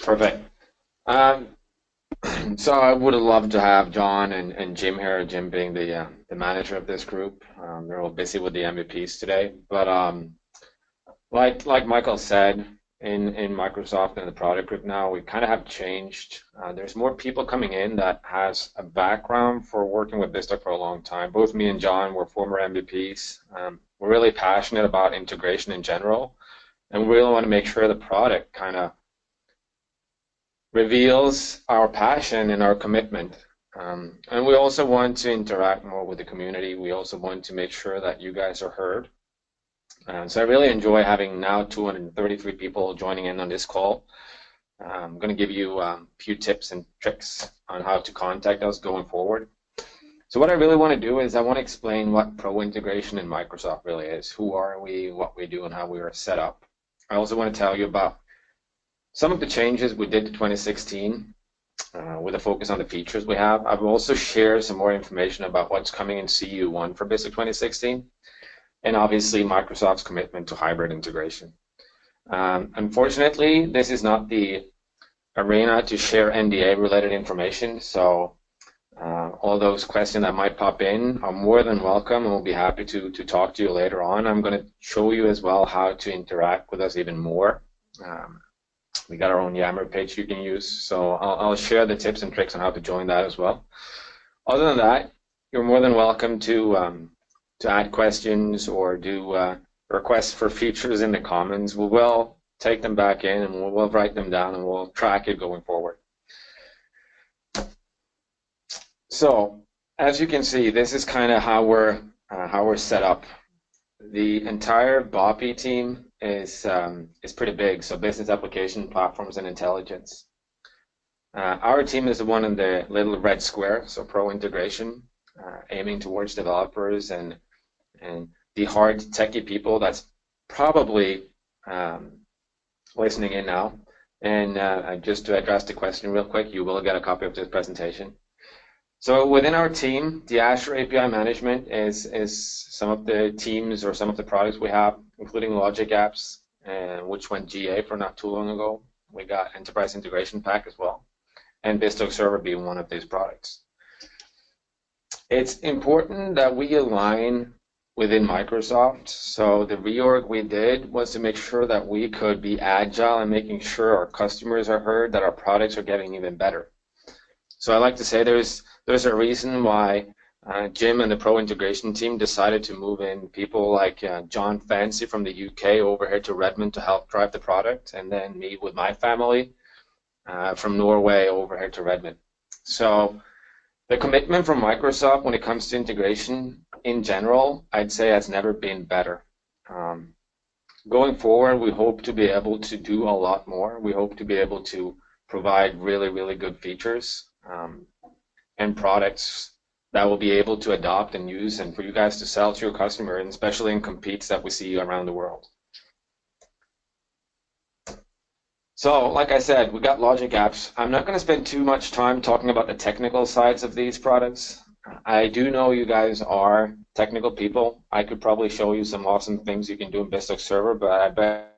Perfect. Um, so I would have loved to have John and, and Jim here, Jim being the, uh, the manager of this group. Um, they're all busy with the MVPs today. But um, like, like Michael said, in, in Microsoft and the product group now, we kind of have changed. Uh, there's more people coming in that has a background for working with BizTalk for a long time. Both me and John were former MVPs. Um, we're really passionate about integration in general, and we really want to make sure the product kind of reveals our passion and our commitment. Um, and we also want to interact more with the community. We also want to make sure that you guys are heard. Um, so I really enjoy having now 233 people joining in on this call. I'm going to give you um, a few tips and tricks on how to contact us going forward. So what I really want to do is I want to explain what Pro Integration in Microsoft really is. Who are we, what we do, and how we are set up. I also want to tell you about some of the changes we did to 2016 uh, with a focus on the features we have. I've also shared some more information about what's coming in CU1 for BizTalk 2016 and obviously Microsoft's commitment to hybrid integration. Um, unfortunately, this is not the arena to share NDA-related information, so uh, all those questions that might pop in are more than welcome, and we'll be happy to, to talk to you later on. I'm going to show you as well how to interact with us even more. Um, we got our own Yammer page you can use, so I'll, I'll share the tips and tricks on how to join that as well. Other than that, you're more than welcome to um, to add questions or do uh, requests for features in the comments. We will take them back in and we'll, we'll write them down and we'll track it going forward. So as you can see, this is kind of how we're uh, how we're set up. The entire BOPI team is um, is pretty big. So business application platforms and intelligence. Uh, our team is the one in the little red square, so pro integration, uh, aiming towards developers and and the hard techie people that's probably um, listening in now. And uh, just to address the question real quick, you will get a copy of this presentation. So within our team, the Azure API management is, is some of the teams or some of the products we have, including Logic Apps, uh, which went GA for not too long ago. We got Enterprise Integration Pack as well, and BizTalk Server being one of these products. It's important that we align within Microsoft. So the reorg we did was to make sure that we could be agile and making sure our customers are heard, that our products are getting even better. So I like to say there's there's a reason why uh, Jim and the Pro Integration team decided to move in people like uh, Jon Fancey from the UK over here to Redmond to help drive the product, and then me with my family uh, from Norway over here to Redmond. So the commitment from Microsoft when it comes to integration in general, I'd say has never been better. Um, going forward, we hope to be able to do a lot more. We hope to be able to provide really, really good features um, and products that we'll be able to adopt and use and for you guys to sell to your customer, and especially in competes that we see around the world. So, like I said, we've got Logic Apps. I'm not going to spend too much time talking about the technical sides of these products. I do know you guys are technical people. I could probably show you some awesome things you can do in BizTalk Server, but I bet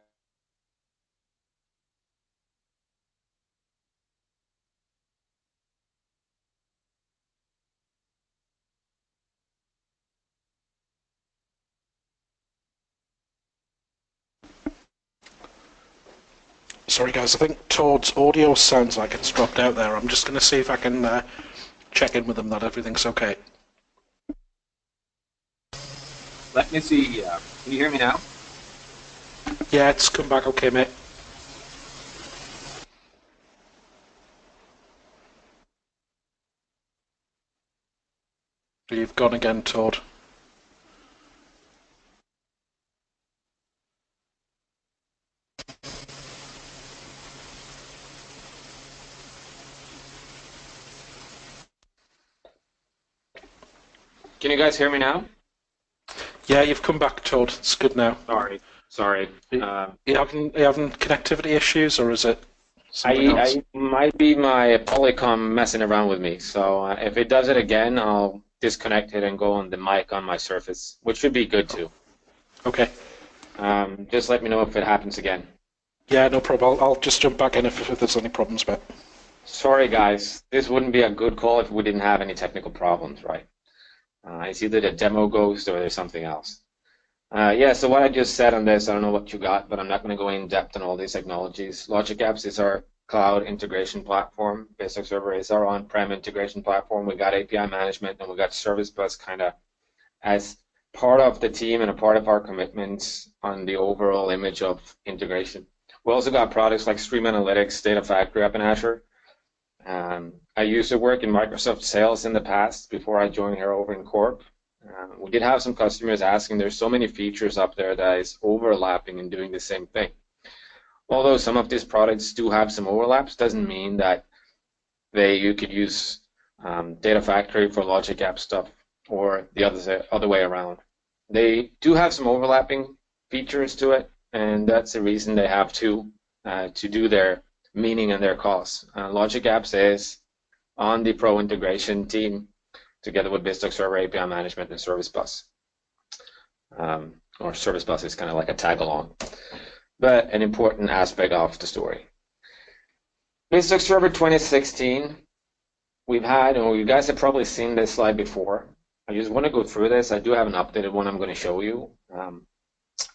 Sorry guys, I think Todd's audio sounds like it's dropped out there. I'm just going to see if I can uh, check in with them that everything's okay. Let me see. Uh, can you hear me now? Yeah, it's come back okay, mate. You've gone again, Todd. Can you guys hear me now? Yeah, you've come back, Todd. It's good now. Sorry, sorry. Uh, you having you having connectivity issues, or is it? I, I might be my Polycom messing around with me. So uh, if it does it again, I'll disconnect it and go on the mic on my Surface, which should be good too. Okay. Um, just let me know if it happens again. Yeah, no problem. I'll, I'll just jump back in if, if there's any problems, but Sorry, guys. This wouldn't be a good call if we didn't have any technical problems, right? Uh, it's either the demo ghost or there's something else. Uh, yeah, so what I just said on this, I don't know what you got, but I'm not going to go in depth on all these technologies. Logic Apps is our cloud integration platform. BizTalk Server is our on-prem integration platform. We got API management and we got Service Bus kind of as part of the team and a part of our commitments on the overall image of integration. We also got products like Stream Analytics, Data Factory up in Azure. Um, I used to work in Microsoft Sales in the past before I joined here over in Corp. Uh, we did have some customers asking, there's so many features up there that is overlapping and doing the same thing. Although some of these products do have some overlaps, doesn't mean that they you could use um, Data Factory for Logic App stuff or the other other way around. They do have some overlapping features to it, and that's the reason they have to uh, to do their meaning and their costs. Uh, Logic Apps is on the Pro integration team together with BizTalk Server API Management and Service Bus. Um, or Service Bus is kind of like a tag along, but an important aspect of the story. BizTalk Server 2016, we've had, and you guys have probably seen this slide before. I just want to go through this. I do have an updated one I'm going to show you. Um,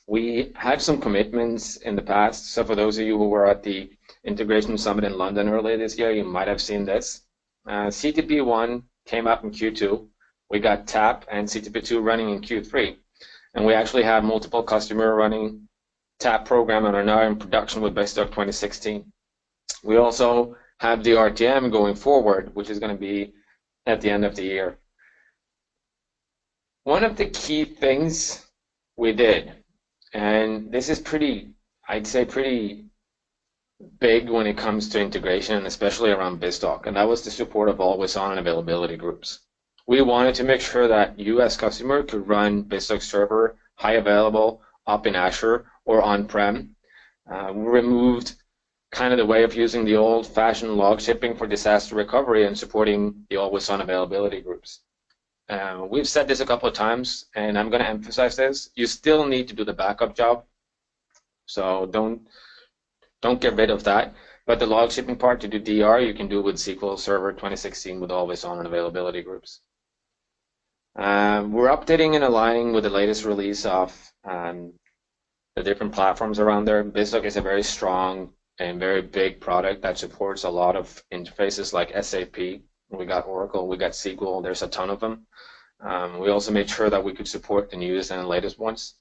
we had some commitments in the past. So for those of you who were at the Integration Summit in London earlier this year, you might have seen this. Uh, CTP1 came up in Q2. We got TAP and CTP2 running in Q3. And we actually have multiple customer running TAP program and are now in production with BizTalk 2016. We also have the RTM going forward, which is going to be at the end of the year. One of the key things we did, and this is pretty, I'd say pretty big when it comes to integration, especially around BizTalk, and that was the support of always on and availability groups. We wanted to make sure that you as customer could run BizTalk server high available up in Azure or on-prem. Uh, we removed kind of the way of using the old-fashioned log shipping for disaster recovery and supporting the always-on availability groups. Uh, we've said this a couple of times, and I'm going to emphasize this. You still need to do the backup job, so don't don't get rid of that. But the log shipping part to do DR, you can do with SQL Server 2016 with always on and availability groups. Um, we're updating and aligning with the latest release of um, the different platforms around there. BizTalk is a very strong and very big product that supports a lot of interfaces like SAP. We got Oracle, we got SQL, there's a ton of them. Um, we also made sure that we could support the newest and the latest ones.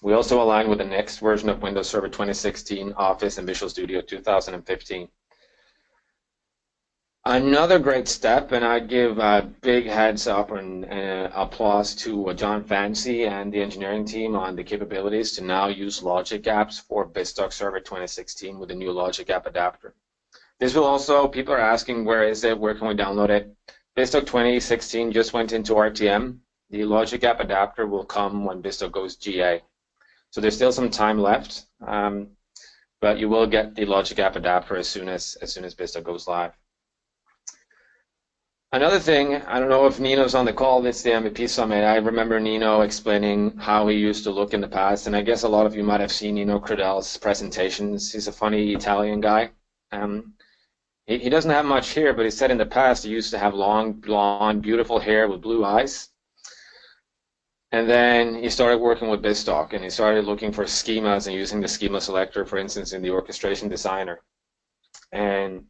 We also align with the next version of Windows Server 2016, Office, and Visual Studio 2015. Another great step, and I give a big heads up and uh, applause to uh, Jon Fancey and the engineering team on the capabilities to now use Logic Apps for BizTalk Server 2016 with the new Logic App adapter. This will also, people are asking where is it, where can we download it? BizTalk 2016 just went into RTM. The Logic App adapter will come when BizTalk goes GA. So there's still some time left, um, but you will get the Logic App adapter as soon as as soon as BizTalk goes live. Another thing, I don't know if Nino's on the call, it's the MVP Summit. I remember Nino explaining how he used to look in the past, and I guess a lot of you might have seen Nino Crudele's presentations. He's a funny Italian guy. Um, he, he doesn't have much here, but he said in the past he used to have long, blonde, beautiful hair with blue eyes. And then he started working with BizTalk and he started looking for schemas and using the schema selector, for instance, in the orchestration designer. And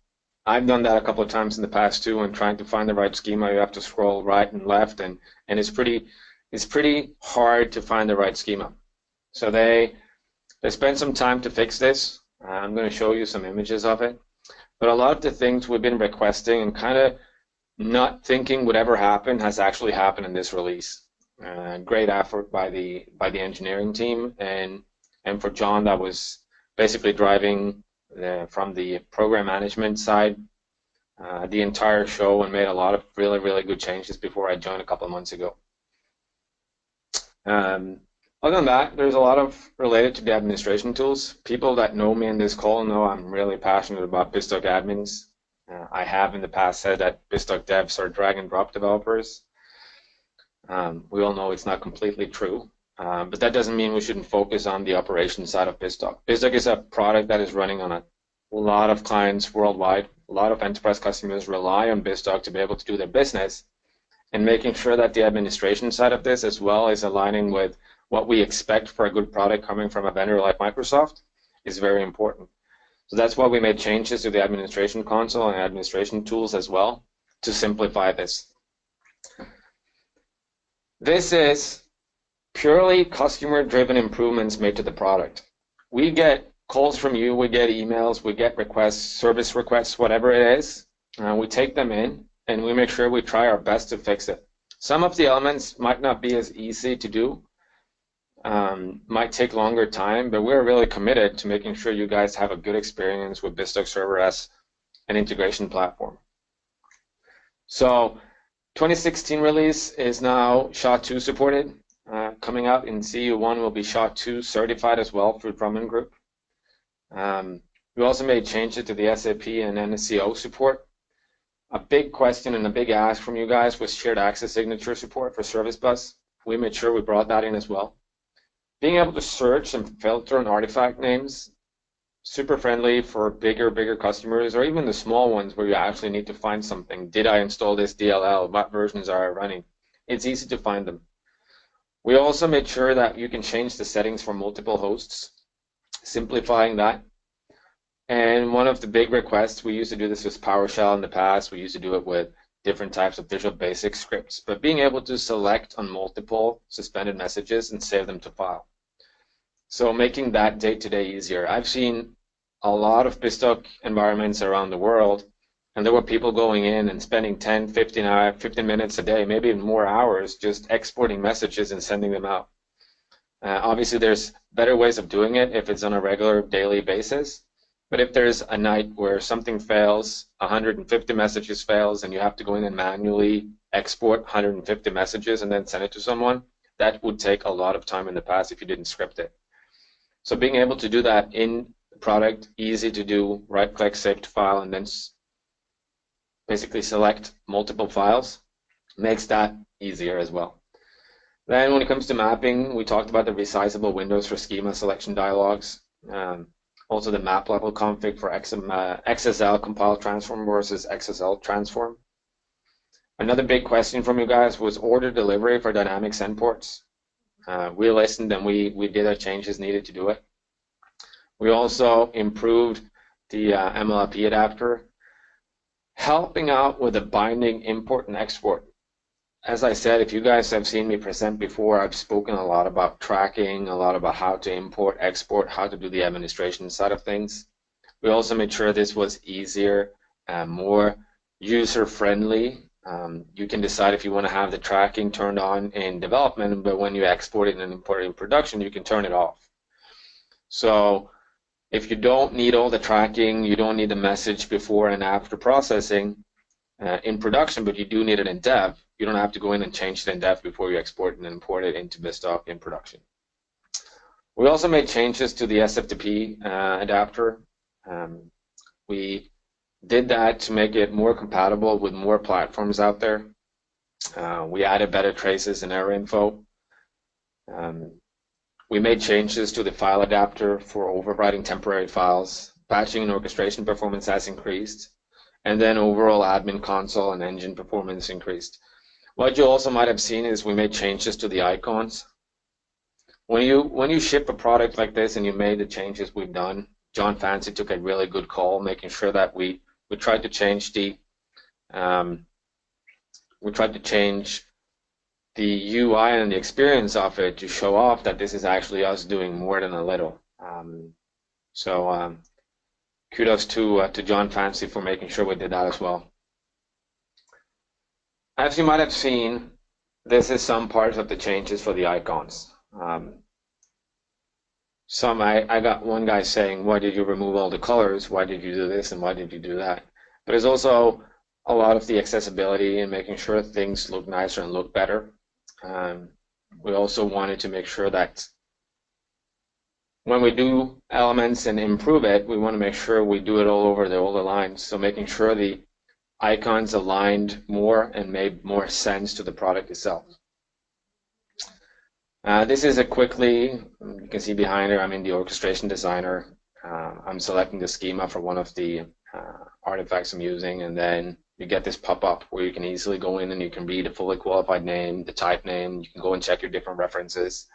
I've done that a couple of times in the past too, and trying to find the right schema, you have to scroll right and left, and, and it's pretty it's pretty hard to find the right schema. So they they spent some time to fix this. I'm going to show you some images of it. But a lot of the things we've been requesting and kind of not thinking would ever happen has actually happened in this release. Uh, great effort by the by the engineering team and and for John that was basically driving the, from the program management side uh, the entire show and made a lot of really really good changes before I joined a couple of months ago. Um, other than that, there's a lot of related to the administration tools. People that know me in this call know I'm really passionate about BizTalk admins. Uh, I have in the past said that BizTalk devs are drag and drop developers. Um, we all know it's not completely true. Um, but that doesn't mean we shouldn't focus on the operations side of BizTalk. BizTalk is a product that is running on a lot of clients worldwide. A lot of enterprise customers rely on BizTalk to be able to do their business. And making sure that the administration side of this as well is aligning with what we expect for a good product coming from a vendor like Microsoft is very important. So that's why we made changes to the administration console and administration tools as well to simplify this. This is purely customer-driven improvements made to the product. We get calls from you, we get emails, we get requests, service requests, whatever it is. Uh, we take them in and we make sure we try our best to fix it. Some of the elements might not be as easy to do, um, might take longer time, but we're really committed to making sure you guys have a good experience with BizTalk Server as an integration platform. So 2016 release is now SHA-2 supported. Uh, coming out in CU1 will be SHA-2 certified as well through Drummond Group. Um, we also made changes to the SAP and NSCO support. A big question and a big ask from you guys was shared access signature support for Service Bus. We made sure we brought that in as well being able to search and filter on artifact names, super friendly for bigger, bigger customers, or even the small ones where you actually need to find something. Did I install this DLL? What versions are I running? It's easy to find them. We also made sure that you can change the settings for multiple hosts, simplifying that. And one of the big requests, we used to do this with PowerShell in the past. We used to do it with different types of Visual Basic scripts, but being able to select on multiple suspended messages and save them to file. So making that day-to-day -day easier. I've seen a lot of BizTalk environments around the world, and there were people going in and spending 10, 15, uh, 15 minutes a day, maybe even more hours, just exporting messages and sending them out. Uh, obviously, there's better ways of doing it if it's on a regular daily basis, but if there's a night where something fails, 150 messages fails, and you have to go in and manually export 150 messages and then send it to someone, that would take a lot of time in the past if you didn't script it. So being able to do that in product, easy to do, right-click, save to file, and then basically select multiple files, makes that easier as well. Then when it comes to mapping, we talked about the resizable windows for schema selection dialogues. Um, also the map level config for XSL uh, compile transform versus XSL transform. Another big question from you guys was order delivery for dynamic send ports. Uh, we listened and we, we did our changes needed to do it. We also improved the uh, adapter, helping out with the binding import and export as I said, if you guys have seen me present before, I've spoken a lot about tracking, a lot about how to import, export, how to do the administration side of things. We also made sure this was easier and more user-friendly. Um, you can decide if you want to have the tracking turned on in development, but when you export it and import it in production, you can turn it off. So if you don't need all the tracking, you don't need the message before and after processing uh, in production, but you do need it in dev, you don't have to go in and change it in dev before you export and import it into BizTalk in production. We also made changes to the SFTP uh, adapter. Um, we did that to make it more compatible with more platforms out there. Uh, we added better traces and error info. Um, we made changes to the file adapter for overwriting temporary files. Patching and orchestration performance has increased. And then overall admin console and engine performance increased. What you also might have seen is we made changes to the icons. When you when you ship a product like this and you made the changes we've done, Jon Fancey took a really good call, making sure that we we tried to change the um, we tried to change the UI and the experience of it to show off that this is actually us doing more than a little. Um, so um, kudos to uh, to Jon Fancey for making sure we did that as well. As you might have seen, this is some parts of the changes for the icons. Um, some I, I got one guy saying, why did you remove all the colors? Why did you do this and why did you do that? But it's also a lot of the accessibility and making sure things look nicer and look better. Um, we also wanted to make sure that when we do elements and improve it, we want to make sure we do it all over the older lines. So making sure the icons aligned more and made more sense to the product itself. Uh, this is a quickly, you can see behind her, I'm in the orchestration designer. Uh, I'm selecting the schema for one of the uh, artifacts I'm using, and then you get this pop-up where you can easily go in and you can read a fully qualified name, the type name, you can go and check your different references.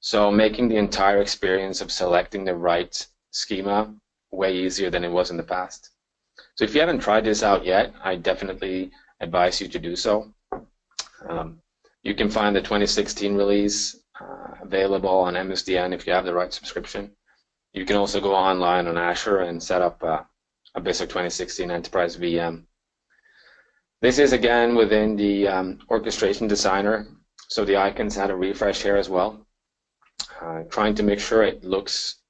So making the entire experience of selecting the right schema way easier than it was in the past. So if you haven't tried this out yet, I definitely advise you to do so. Um, you can find the 2016 release uh, available on MSDN if you have the right subscription. You can also go online on Azure and set up a, a BizTalk 2016 Enterprise VM. This is again within the um, orchestration designer, so the icons had a refresh here as well. Uh, trying to make sure it looks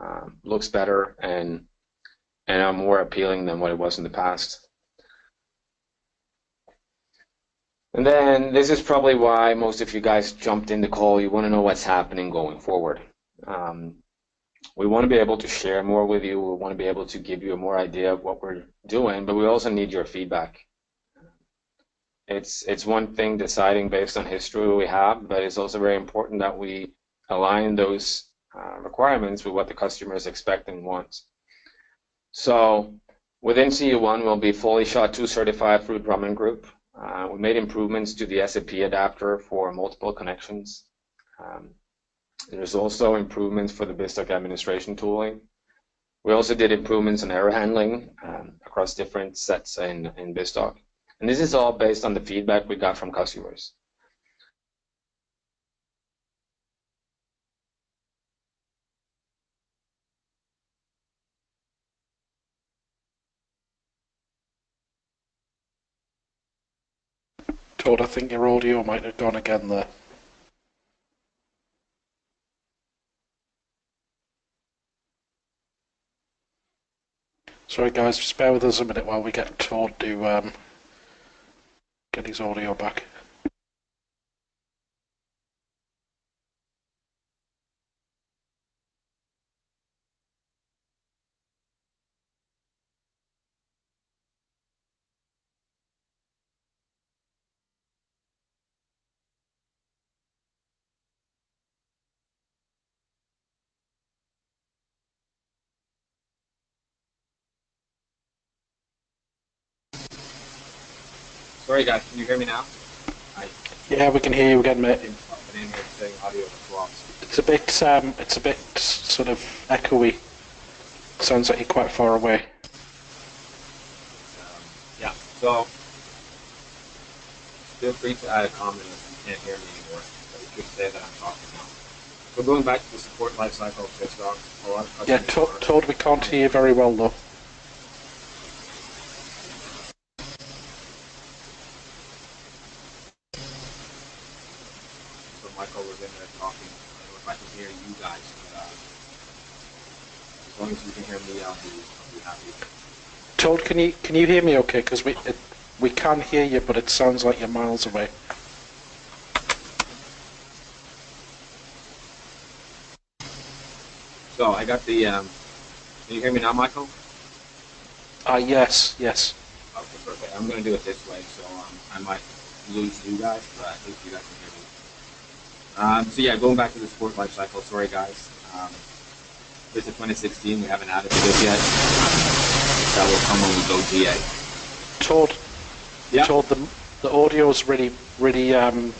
um, looks better and and more appealing than what it was in the past. And then this is probably why most of you guys jumped in the call. You want to know what's happening going forward. Um, we want to be able to share more with you. We want to be able to give you a more idea of what we're doing, but we also need your feedback. It's it's one thing deciding based on history we have, but it's also very important that we align those uh, requirements with what the customers expect and want. So within CU1, we'll be fully SHA-2 certified through Drummond Group. Uh, we made improvements to the SAP adapter for multiple connections. Um, there's also improvements for the BizTalk administration tooling. We also did improvements in error handling um, across different sets in, in BizTalk. And this is all based on the feedback we got from customers. Todd, I think your audio might have gone again there. Sorry guys, just bear with us a minute while we get Todd to um, get his audio back. Sorry guys, can you hear me now? I Yeah, we can hear you again, mate. been in here saying audio was lost. It's a bit, um, it's a bit sort of echoey. Sounds like you're quite far away. Um, yeah, so feel free to add a comment if you can't hear me anymore. But you could say that I'm talking now. So going back to the support lifecycle of BizTalk, a lot of Yeah, customers Todd, are- Todd, we can't hear you very well though. So Michael was in there talking. I don't know if I can hear you guys, but uh, as long as you can hear me, I'll be, I'll be happy. Todd, can you can you hear me okay? Because we it, we can hear you, but it sounds like you're miles away. So I got the. Um, can you hear me now, Michael? Ah, yes, yes. Okay, perfect. I'm going to do it this way, so um, I might lose you guys, but at least you guys can hear me. Um, so yeah, going back to the sport life cycle. Sorry, guys. Um, this is 2016. We haven't added to this yet. That will come when we go GA. Todd, Yeah. Todd, the the audio's really really um,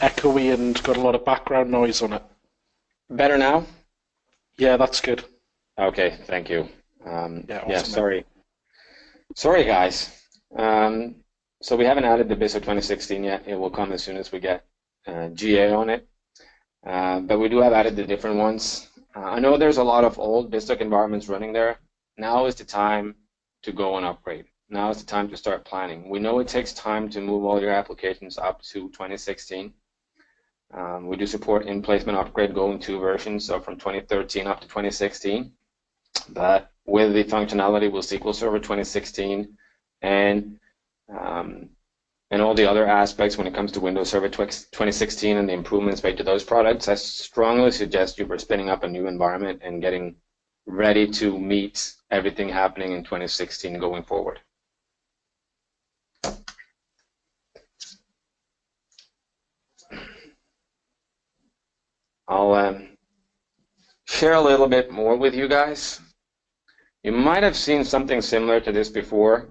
echoey and got a lot of background noise on it. Better now? Yeah, that's good. Okay, thank you. Um, Yeah, yeah, awesome. sorry. Sorry, guys. Um, so we haven't added the BizTalk 2016 yet. It will come as soon as we get uh, GA on it. Uh, but we do have added the different ones. Uh, I know there's a lot of old BizTalk environments running there. Now is the time to go and upgrade. Now is the time to start planning. We know it takes time to move all your applications up to 2016. Um, we do support in-placement upgrade going two versions, so from 2013 up to 2016. But with the functionality with SQL Server 2016 and um, and all the other aspects when it comes to Windows Server 2016 and the improvements made to those products, I strongly suggest you for spinning up a new environment and getting ready to meet everything happening in 2016 going forward. I'll um, share a little bit more with you guys. You might have seen something similar to this before.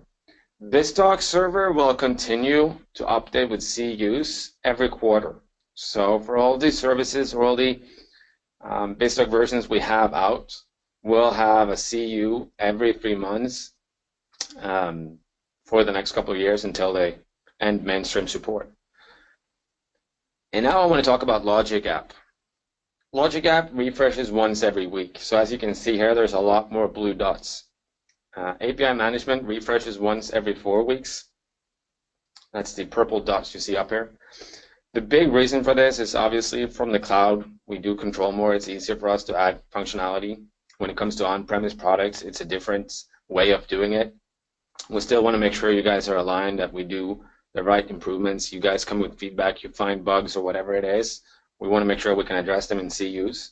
BizTalk server will continue to update with CUs every quarter. So for all the services all the um, versions we have out, we'll have a CU every three months um, for the next couple of years until they end mainstream support. And now I want to talk about Logic App. Logic App refreshes once every week. So as you can see here, there's a lot more blue dots. Uh, API management refreshes once every four weeks. That's the purple dots you see up here. The big reason for this is obviously from the cloud, we do control more. It's easier for us to add functionality. When it comes to on-premise products, it's a different way of doing it. We still want to make sure you guys are aligned, that we do the right improvements. You guys come with feedback, you find bugs or whatever it is. We want to make sure we can address them in CUs.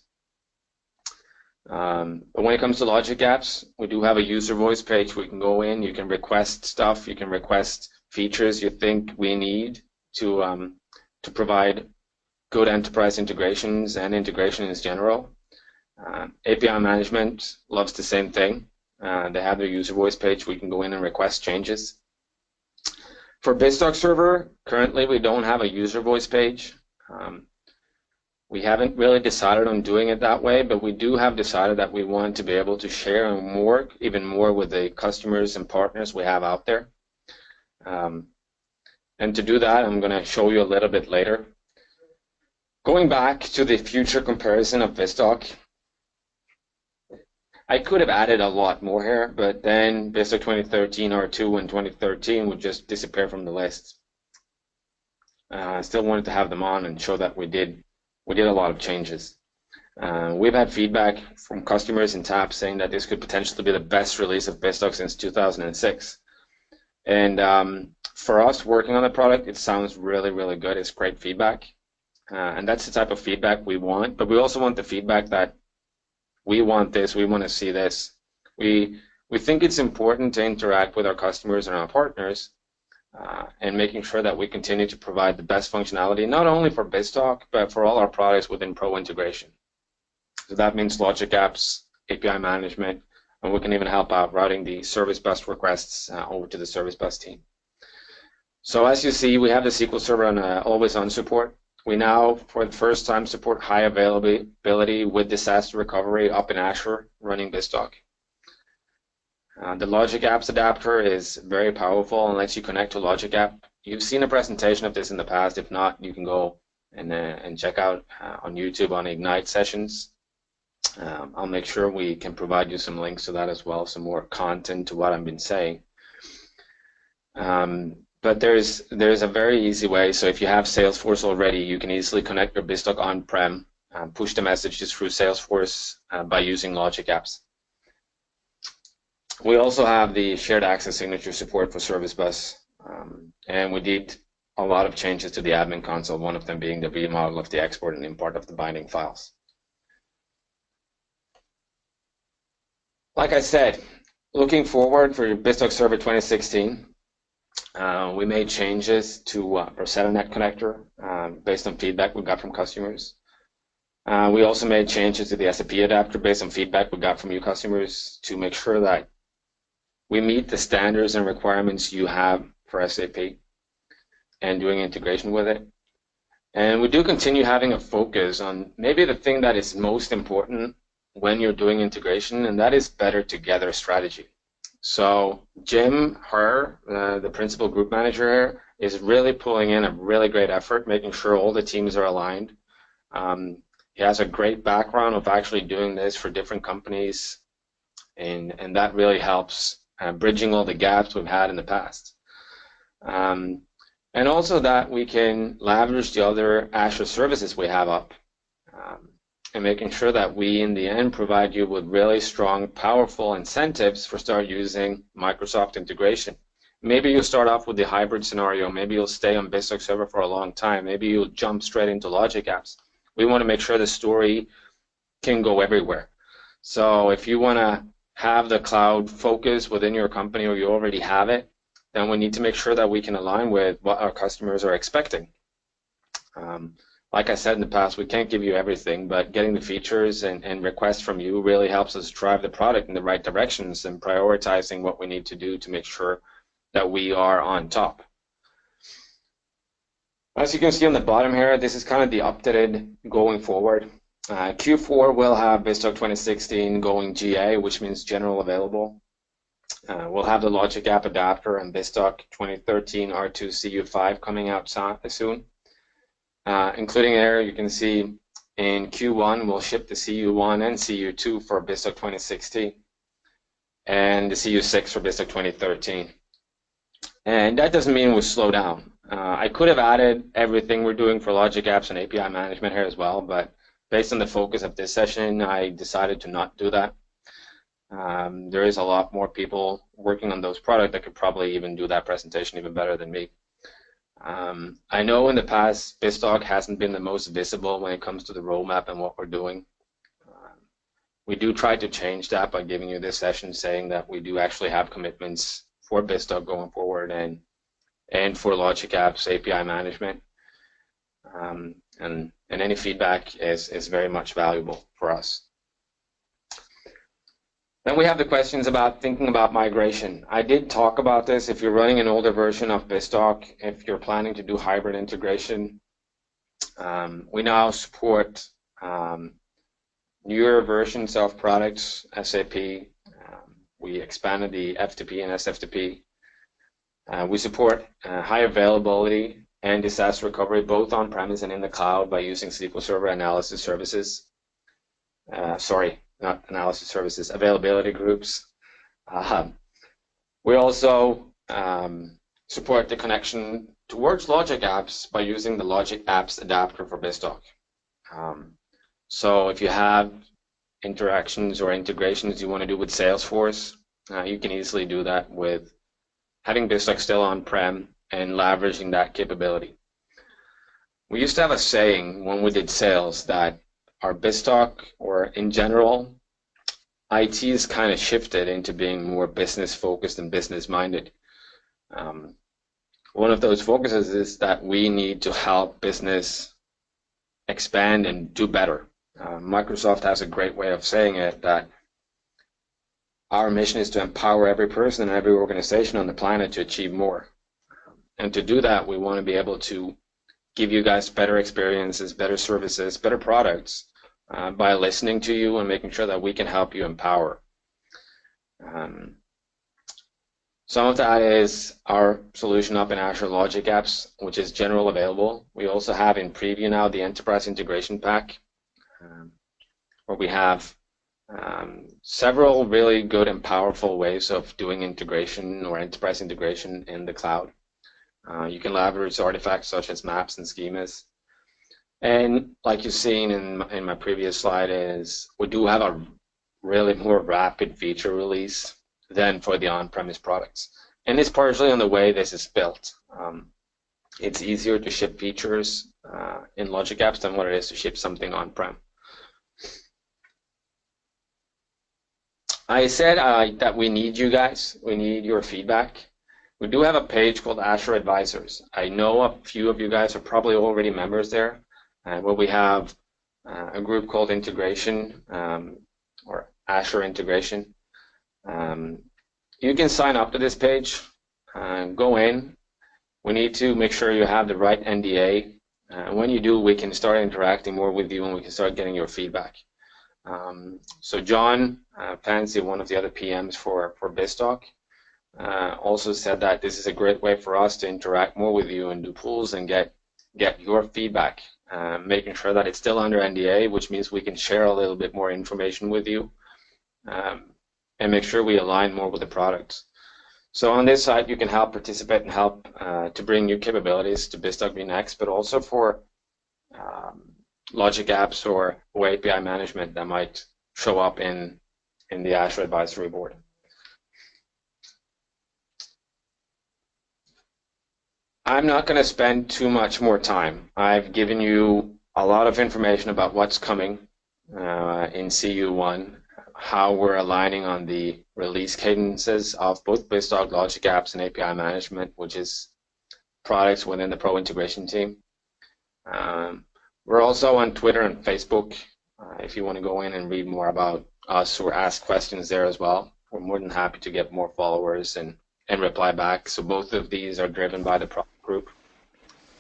Um, but when it comes to Logic Apps, we do have a user voice page. We can go in, you can request stuff, you can request features you think we need to um, to provide good enterprise integrations and integration in general. Uh, API management loves the same thing. Uh, they have their user voice page. We can go in and request changes. For BizTalk server, currently we don't have a user voice page. Um, we haven't really decided on doing it that way, but we do have decided that we want to be able to share and work even more with the customers and partners we have out there. Um, and to do that, I'm going to show you a little bit later. Going back to the future comparison of BizTalk, I could have added a lot more here, but then BizTalk 2013 R2 and 2013 would just disappear from the list. Uh, I still wanted to have them on and show that we did we did a lot of changes. Uh, we've had feedback from customers in TAP saying that this could potentially be the best release of BizTalk since 2006. And um, for us working on the product, it sounds really, really good. It's great feedback. Uh, and that's the type of feedback we want. But we also want the feedback that we want this, we want to see this. We, we think it's important to interact with our customers and our partners uh, and making sure that we continue to provide the best functionality, not only for BizTalk, but for all our products within Pro integration. So that means logic apps, API management, and we can even help out routing the service bus requests uh, over to the service bus team. So as you see, we have the SQL Server on uh, always-on support. We now, for the first time, support high availability with disaster recovery up in Azure running BizTalk. Uh, the Logic Apps adapter is very powerful and lets you connect to Logic App. You've seen a presentation of this in the past. If not, you can go and, uh, and check out uh, on YouTube on Ignite sessions. Um, I'll make sure we can provide you some links to that as well, some more content to what I've been saying. Um, but there's there's a very easy way. So if you have Salesforce already, you can easily connect your BizTalk on-prem, um, push the messages through Salesforce uh, by using Logic Apps. We also have the shared access signature support for Service Bus, um, and we did a lot of changes to the admin console, one of them being the remodel of the export and import of the binding files. Like I said, looking forward for BizTalk Server 2016, uh, we made changes to uh, our Net connector um, based on feedback we got from customers. Uh, we also made changes to the SAP adapter based on feedback we got from you customers to make sure that we meet the standards and requirements you have for SAP and doing integration with it. And we do continue having a focus on maybe the thing that is most important when you're doing integration, and that is better together strategy. So Jim Harrer, uh, the principal group manager here, is really pulling in a really great effort, making sure all the teams are aligned. Um, he has a great background of actually doing this for different companies, and, and that really helps uh, bridging all the gaps we've had in the past. Um, and also that we can leverage the other Azure services we have up um, and making sure that we, in the end, provide you with really strong, powerful incentives for start using Microsoft integration. Maybe you'll start off with the hybrid scenario. Maybe you'll stay on BizTalk Server for a long time. Maybe you'll jump straight into Logic Apps. We want to make sure the story can go everywhere. So if you want to have the cloud focus within your company or you already have it, then we need to make sure that we can align with what our customers are expecting. Um, like I said in the past, we can't give you everything, but getting the features and, and requests from you really helps us drive the product in the right directions and prioritizing what we need to do to make sure that we are on top. As you can see on the bottom here, this is kind of the updated going forward. Uh, Q4 will have BizTalk 2016 going GA, which means general available. Uh, we'll have the Logic App adapter and BizTalk 2013 R2 CU5 coming out soon. Uh, including there, you can see in Q1 we'll ship the CU1 and CU2 for BizTalk 2016 and the CU6 for BizTalk 2013. And that doesn't mean we slow down. Uh, I could have added everything we're doing for Logic Apps and API management here as well, but based on the focus of this session, I decided to not do that. Um, there is a lot more people working on those products that could probably even do that presentation even better than me. Um, I know in the past, BizTalk hasn't been the most visible when it comes to the roadmap and what we're doing. Um, we do try to change that by giving you this session saying that we do actually have commitments for BizTalk going forward and and for Logic Apps API management. Um, and, and any feedback is, is very much valuable for us. Then we have the questions about thinking about migration. I did talk about this. If you're running an older version of BizTalk, if you're planning to do hybrid integration, um, we now support um, newer versions of products, SAP. Um, we expanded the FTP and SFTP. Uh, we support uh, high availability and disaster recovery both on-premise and in the cloud by using SQL Server analysis services. Uh, sorry, analysis services, availability groups. Uh, we also um, support the connection towards Logic Apps by using the Logic Apps adapter for BizTalk. Um, so if you have interactions or integrations you want to do with Salesforce, uh, you can easily do that with having BizTalk still on-prem and leveraging that capability. We used to have a saying when we did sales that our BizTalk or in general, IT has kind of shifted into being more business focused and business minded. Um, one of those focuses is that we need to help business expand and do better. Uh, Microsoft has a great way of saying it that our mission is to empower every person and every organization on the planet to achieve more. And to do that, we want to be able to give you guys better experiences, better services, better products uh, by listening to you and making sure that we can help you empower. Um, some of that is our solution up in Azure Logic Apps, which is general available. We also have in preview now the Enterprise Integration Pack, um, where we have um, several really good and powerful ways of doing integration or enterprise integration in the cloud. Uh, you can leverage artifacts such as maps and schemas. And like you've seen in my, in my previous slide is we do have a really more rapid feature release than for the on-premise products. And it's partially on the way this is built. Um, it's easier to ship features uh, in Logic Apps than what it is to ship something on-prem. I said uh, that we need you guys. We need your feedback. We do have a page called Azure Advisors. I know a few of you guys are probably already members there, uh, where we have uh, a group called Integration um, or Azure Integration. Um, you can sign up to this page, uh, go in. We need to make sure you have the right NDA. Uh, when you do, we can start interacting more with you and we can start getting your feedback. Um, so John uh, Fancey, one of the other PMs for, for BizTalk, uh, also said that this is a great way for us to interact more with you and do pools and get get your feedback, uh, making sure that it's still under NDA, which means we can share a little bit more information with you um, and make sure we align more with the products. So on this side, you can help participate and help uh, to bring new capabilities to BizTalk Next, but also for um, logic apps or, or API management that might show up in, in the Azure Advisory Board. I'm not going to spend too much more time. I've given you a lot of information about what's coming uh, in CU1, how we're aligning on the release cadences of both BizTalk Logic Apps and API Management, which is products within the Pro Integration team. Um, We're also on Twitter and Facebook. Uh, if you want to go in and read more about us or ask questions there as well, we're more than happy to get more followers and, and reply back. So both of these are driven by the product group.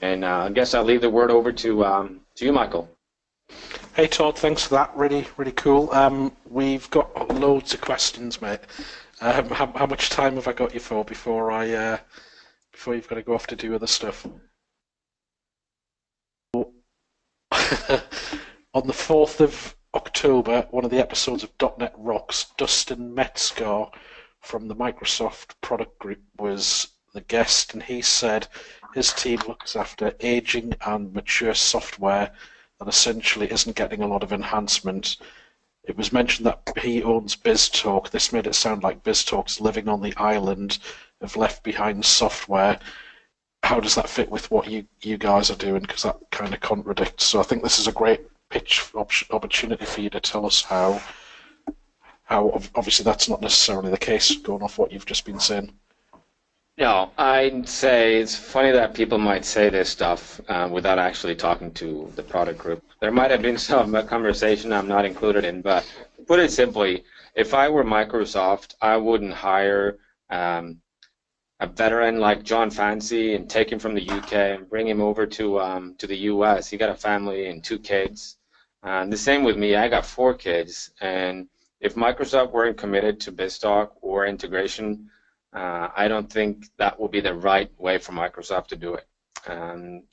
And uh, I guess I'll leave the word over to um, to you, Michael. Hey Todd, thanks for that. Really, really cool. Um, we've got loads of questions, mate. Um, how, how, much time have I got you for before I uh, before you've got to go off to do other stuff? On the fourth of October, one of the episodes of .NET Rocks, Dustin Metzgar from the Microsoft product group was the guest, and he said his team looks after aging and mature software that essentially isn't getting a lot of enhancement. It was mentioned that he owns BizTalk. This made it sound like BizTalk's living on the island of left behind software. How does that fit with what you, you guys are doing? Because that kind of contradicts. So I think this is a great pitch opportunity for you to tell us how. How obviously that's not necessarily the case, going off what you've just been saying. No, I'd say it's funny that people might say this stuff uh, without actually talking to the product group. There might have been some conversation I'm not included in, but put it simply, if I were Microsoft, I wouldn't hire um, a veteran like Jon Fancey and take him from the UK and bring him over to um, to the US. He got a family and two kids. And the same with me. I got four kids, and if Microsoft weren't committed to BizTalk or integration, uh, I don't think that will be the right way for Microsoft to do it. Um,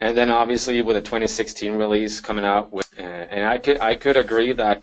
and then obviously with the 2016 release coming out, with, uh, and I could I could agree that